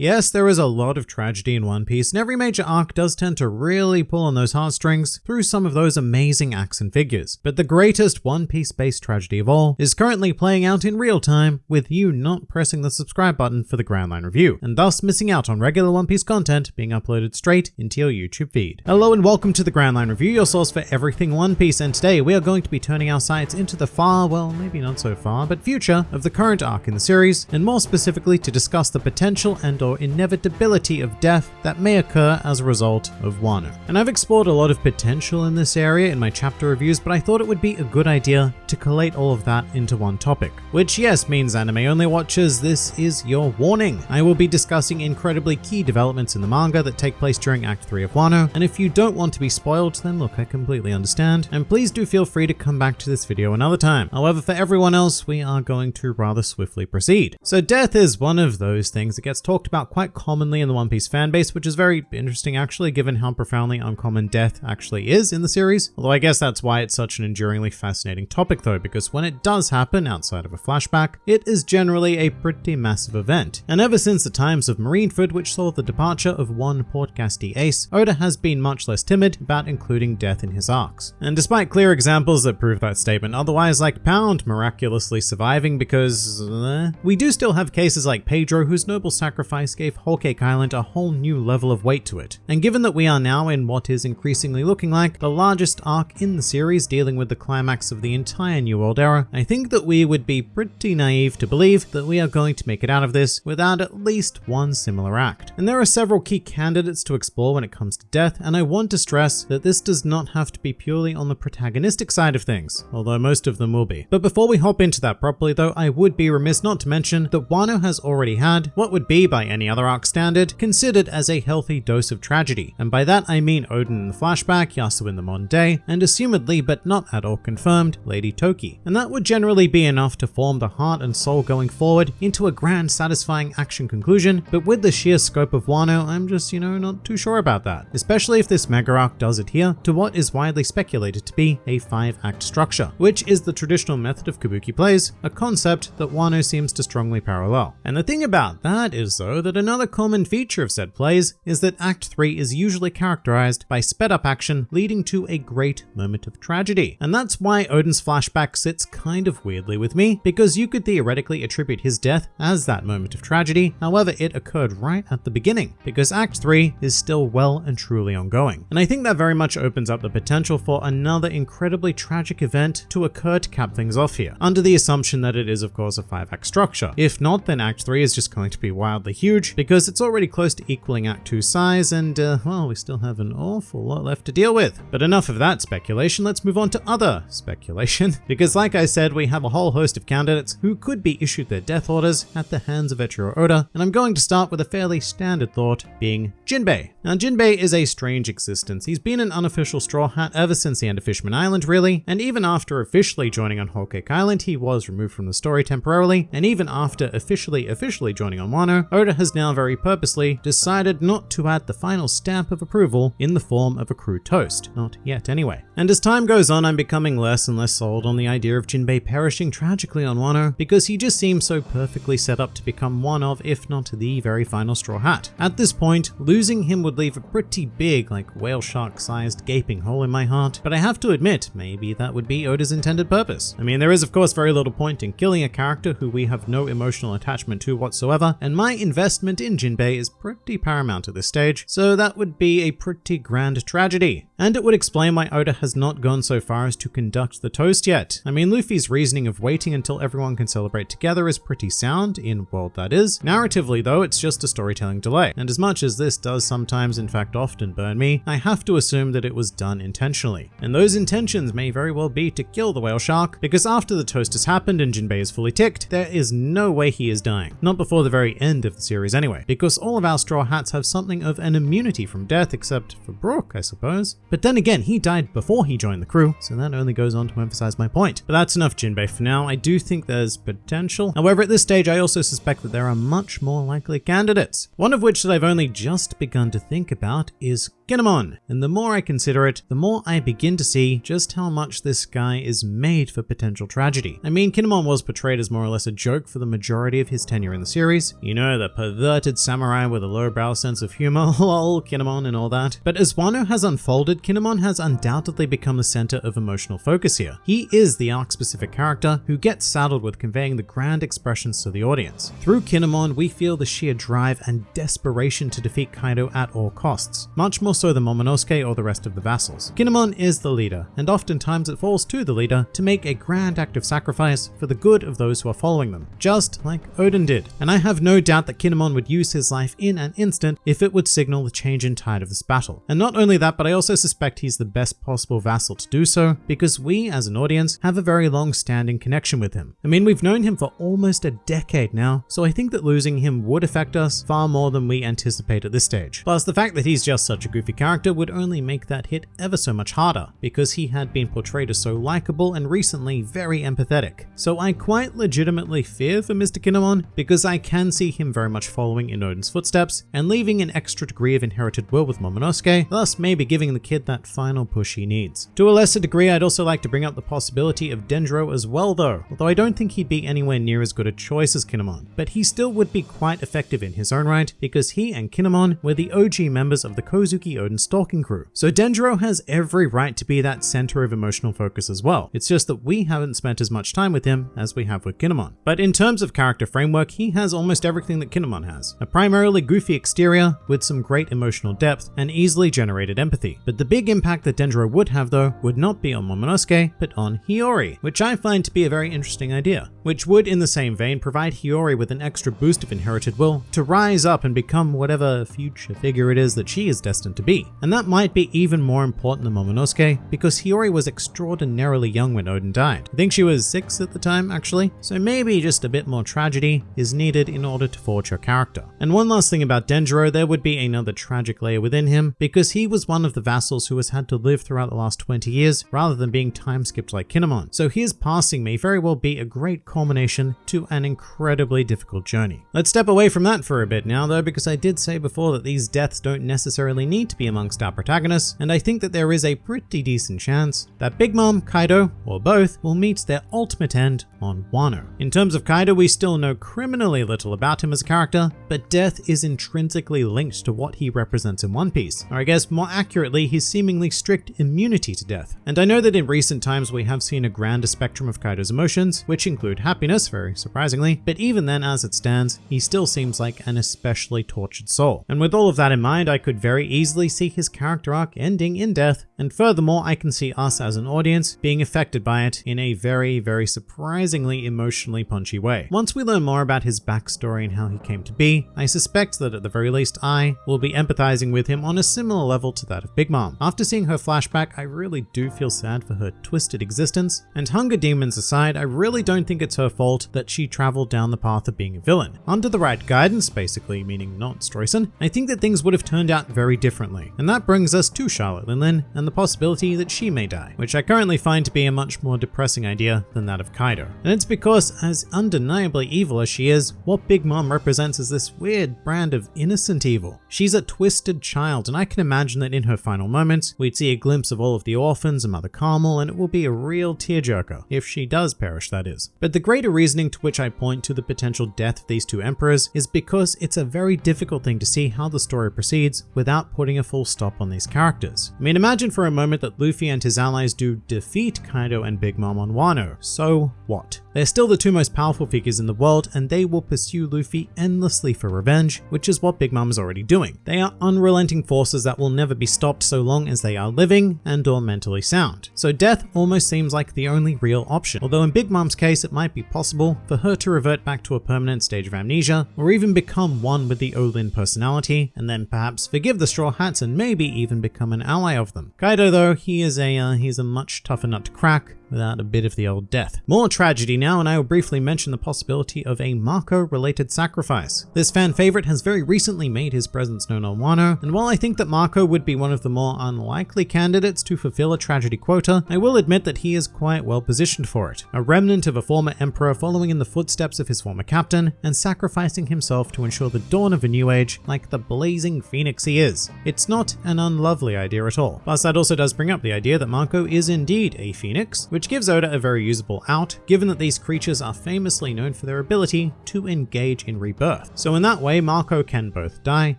Yes, there is a lot of tragedy in One Piece, and every major arc does tend to really pull on those heartstrings through some of those amazing acts and figures. But the greatest One Piece based tragedy of all is currently playing out in real time with you not pressing the subscribe button for the Grand Line review, and thus missing out on regular One Piece content being uploaded straight into your YouTube feed. Hello and welcome to the Grand Line review, your source for everything One Piece, and today we are going to be turning our sights into the far, well, maybe not so far, but future of the current arc in the series, and more specifically to discuss the potential and or inevitability of death that may occur as a result of Wano. And I've explored a lot of potential in this area in my chapter reviews, but I thought it would be a good idea to collate all of that into one topic. Which yes means anime only watchers, this is your warning. I will be discussing incredibly key developments in the manga that take place during Act 3 of Wano, and if you don't want to be spoiled, then look, I completely understand, and please do feel free to come back to this video another time. However, for everyone else, we are going to rather swiftly proceed. So death is one of those things that gets talked about quite commonly in the One Piece fanbase, which is very interesting actually, given how profoundly uncommon death actually is in the series. Although I guess that's why it's such an enduringly fascinating topic though, because when it does happen outside of a flashback, it is generally a pretty massive event. And ever since the times of Marineford, which saw the departure of one Portgas D. Ace, Oda has been much less timid about including death in his arcs. And despite clear examples that prove that statement otherwise, like Pound miraculously surviving because uh, we do still have cases like Pedro whose noble sacrifice gave Whole Cake Island a whole new level of weight to it. And given that we are now in what is increasingly looking like the largest arc in the series dealing with the climax of the entire New World era, I think that we would be pretty naive to believe that we are going to make it out of this without at least one similar act. And there are several key candidates to explore when it comes to death, and I want to stress that this does not have to be purely on the protagonistic side of things, although most of them will be. But before we hop into that properly though, I would be remiss not to mention that Wano has already had what would be by any other arc standard considered as a healthy dose of tragedy. And by that I mean Oden in the flashback, Yasuie in the modern day, and assumedly but not at all confirmed, Lady Toki. And that would generally be enough to form the heart and soul going forward into a grand satisfying action conclusion, but with the sheer scope of Wano, I'm just, you know, not too sure about that. Especially if this mega arc does adhere to what is widely speculated to be a five act structure, which is the traditional method of Kabuki plays, a concept that Wano seems to strongly parallel. And the thing about that is though that another common feature of said plays is that Act 3 is usually characterized by sped up action leading to a great moment of tragedy. And that's why Oden's flashback sits kind of weirdly with me, because you could theoretically attribute his death as that moment of tragedy, however it occurred right at the beginning, because Act 3 is still well and truly ongoing. And I think that very much opens up the potential for another incredibly tragic event to occur to cap things off here, under the assumption that it is of course a 5 act structure. If not, then Act 3 is just going to be wildly huge, because it's already close to equaling Act 2 size, and uh, well, we still have an awful lot left to deal with. But enough of that speculation, let's move on to other speculation, because like I said, we have a whole host of candidates who could be issued their death orders at the hands of Eiichiro Oda, and I'm going to start with a fairly standard thought, being Jinbei. Now Jinbei is a strange existence. He's been an unofficial Straw Hat ever since the end of Fishman Island really, and even after officially joining on Whole Cake Island, he was removed from the story temporarily, and even after officially officially joining on Wano, Oda has now very purposely decided not to add the final stamp of approval in the form of a crew toast. Not yet anyway. And as time goes on, I'm becoming less and less sold on the idea of Jinbei perishing tragically on Wano, because he just seems so perfectly set up to become one of, if not the very final Straw Hat. At this point, losing him would leave a pretty big, like whale shark sized gaping hole in my heart, but I have to admit, maybe that would be Oda's intended purpose. I mean, there is of course very little point in killing a character who we have no emotional attachment to whatsoever, and my investment in Jinbei is pretty paramount at this stage, so that would be a pretty grand tragedy. And it would explain why Oda has not gone so far as to conduct the toast yet. I mean, Luffy's reasoning of waiting until everyone can celebrate together is pretty sound, in world that is. Narratively though, it's just a storytelling delay, and as much as this does sometimes, in fact often burn me, I have to assume that it was done intentionally. And those intentions may very well be to kill the whale shark, because after the toast has happened and Jinbei is fully ticked, there is no way he is dying. Not before the very end of the series anyway, because all of our Straw Hats have something of an immunity from death, except for Brook, I suppose. But then again, he died before he joined the crew, so that only goes on to emphasize my point. But that's enough Jinbei for now. I do think there's potential. However, at this stage, I also suspect that there are much more likely candidates. One of which that I've only just begun to think about is Kinemon. And the more I consider it, the more I begin to see just how much this guy is made for potential tragedy. I mean, Kinemon was portrayed as more or less a joke for the majority of his tenure in the series. You know, the perverted samurai with a lowbrow sense of humor, lol, Kinemon and all that. But as Wano has unfolded, Kinemon has undoubtedly become the center of emotional focus here. He is the arc-specific character who gets saddled with conveying the grand expressions to the audience. Through Kinemon, we feel the sheer drive and desperation to defeat Kaido at all costs, much more so the Momonosuke or the rest of the vassals. Kinemon is the leader, and oftentimes it falls to the leader to make a grand act of sacrifice for the good of those who are following them, just like Oden did. And I have no doubt that Kinemon would use his life in an instant if it would signal the change in tide of this battle. And not only that, but I also suspect he's the best possible vassal to do so, because we as an audience have a very long standing connection with him. I mean, we've known him for almost a decade now, so I think that losing him would affect us far more than we anticipate at this stage. Plus, the fact that he's just such a goofy character would only make that hit ever so much harder, because he had been portrayed as so likable and recently very empathetic. So I quite legitimately fear for Mr. Kinemon because I can see him very much following in Oden's footsteps and leaving an extra degree of inherited will with Momonosuke, thus maybe giving the kid that final push he needs. To a lesser degree, I'd also like to bring up the possibility of Denjiro as well though, although I don't think he'd be anywhere near as good a choice as Kinemon, but he still would be quite effective in his own right because he and Kinemon were the OG members of the Kozuki Oden stalking crew. So Denjiro has every right to be that center of emotional focus as well. It's just that we haven't spent as much time with him as we have with Kinemon. But in terms of character framework, he has almost everything that Kinemon has. A primarily goofy exterior with some great emotional depth and easily generated empathy. But the big impact that Denjiro would have though would not be on Momonosuke, but on Hiyori, which I find to be a very interesting idea, which would in the same vein provide Hiyori with an extra boost of inherited will to rise up and become whatever future figure it is that she is destined to be. And that might be even more important than Momonosuke because Hiyori was extraordinarily young when Oden died. I think she was 6 at the time actually, so maybe just a bit more tragedy is needed in order to forge her character. And one last thing about Denjiro, there would be another tragic layer within him because he was one of the vassals who has had to live throughout the last 20 years rather than being time skipped like Kinemon. So his passing may very well be a great culmination to an incredibly difficult journey. Let's step away from that for a bit now though because I did say before that these deaths don't necessarily need to be amongst our protagonists and I think that there is a pretty decent chance that Big Mom, Kaido, or both will meet their ultimate end on Wano. In terms of Kaido, we still know criminally little about him as a character, but death is intrinsically linked to what he represents in One Piece, or I guess more accurately, his seemingly strict immunity to death. And I know that in recent times we have seen a grander spectrum of Kaido's emotions, which include happiness, very surprisingly, but even then as it stands, he still seems like an especially tortured soul. And with all of that in mind, I could very easily see his character arc ending in death, and furthermore, I can see us as an audience being affected by it in a very, very surprisingly emotionally punchy way. Once we learn more about his backstory and how he came to be, I suspect that at the very least I will be empathizing with him on a similar level to that of Big Mom. After seeing her flashback, I really do feel sad for her twisted existence, and hunger demons aside, I really don't think it's her fault that she traveled down the path of being a villain. Under the right guidance, basically, meaning not Streusen, I think that things would have turned out very differently. And that brings us to Charlotte Linlin and the possibility that she may die, which I currently find to be a much more depressing idea than that of Kaido. And it's because, as undeniably evil as she is, what Big Mom represents is this weird brand of innocent evil. She's a twisted child, and I can imagine that in her final moments, we'd see a glimpse of all of the orphans and Mother Carmel, and it will be a real tearjerker, if she does perish, that is. But the greater reasoning to which I point to the potential death of these two emperors is because it's a very difficult thing to see how the story proceeds without putting a full stop on these characters. I mean, imagine for a moment that Luffy and his allies do defeat Kaido and Big Mom on Wano. So what? They're still the two most powerful figures in the world and they will pursue Luffy endlessly for revenge, which is what Big Mom is already doing. They are unrelenting forces that will never be stopped so long as they are living and or mentally sound. So death almost seems like the only real option, although in Big Mom's case it might be possible for her to revert back to a permanent stage of amnesia or even become one with the Olin personality and then perhaps forgive the Straw Hats and maybe even become an ally of them. Kaido though, he is a uh, he's a much tougher nut to crack without a bit of the old death. More tragedy now, and I will briefly mention the possibility of a Marco-related sacrifice. This fan favorite has very recently made his presence known on Wano, and while I think that Marco would be one of the more unlikely candidates to fulfill a tragedy quota, I will admit that he is quite well positioned for it. A remnant of a former emperor following in the footsteps of his former captain, and sacrificing himself to ensure the dawn of a new age like the blazing phoenix he is. It's not an unlovely idea at all. Plus that also does bring up the idea that Marco is indeed a phoenix, which gives Oda a very usable out, given that these creatures are famously known for their ability to engage in rebirth. So in that way, Marco can both die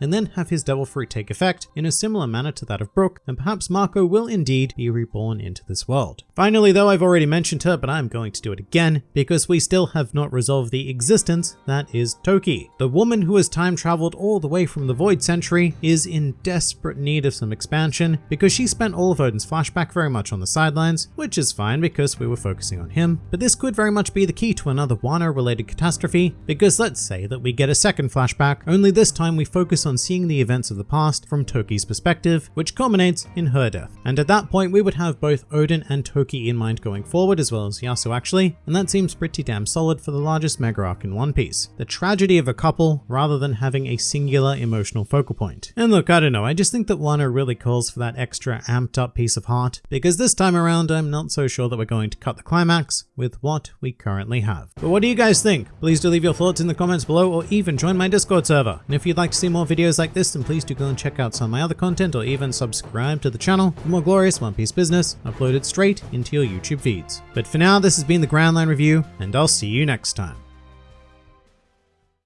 and then have his devil fruit take effect in a similar manner to that of Brook, and perhaps Marco will indeed be reborn into this world. Finally though, I've already mentioned her, but I'm going to do it again, because we still have not resolved the existence that is Toki. The woman who has time traveled all the way from the Void Century is in desperate need of some expansion, because she spent all of Oden's flashback very much on the sidelines, which is fine because we were focusing on him, but this could very much be the key to another Wano related catastrophe, because let's say that we get a second flashback, only this time we focus on seeing the events of the past from Toki's perspective, which culminates in her death. And at that point we would have both Oden and Toki in mind going forward as well as Yasuie actually, and that seems pretty damn solid for the largest mega arc in One Piece. The tragedy of a couple rather than having a singular emotional focal point. And look, I don't know, I just think that Wano really calls for that extra amped up piece of heart, because this time around I'm not so sure that we're going to cut the climax with what we currently have. But what do you guys think? Please do leave your thoughts in the comments below or even join my Discord server. And if you'd like to see more videos like this, then please do go and check out some of my other content or even subscribe to the channel for more glorious One Piece business uploaded straight into your YouTube feeds. But for now, this has been the Grand Line Review, and I'll see you next time.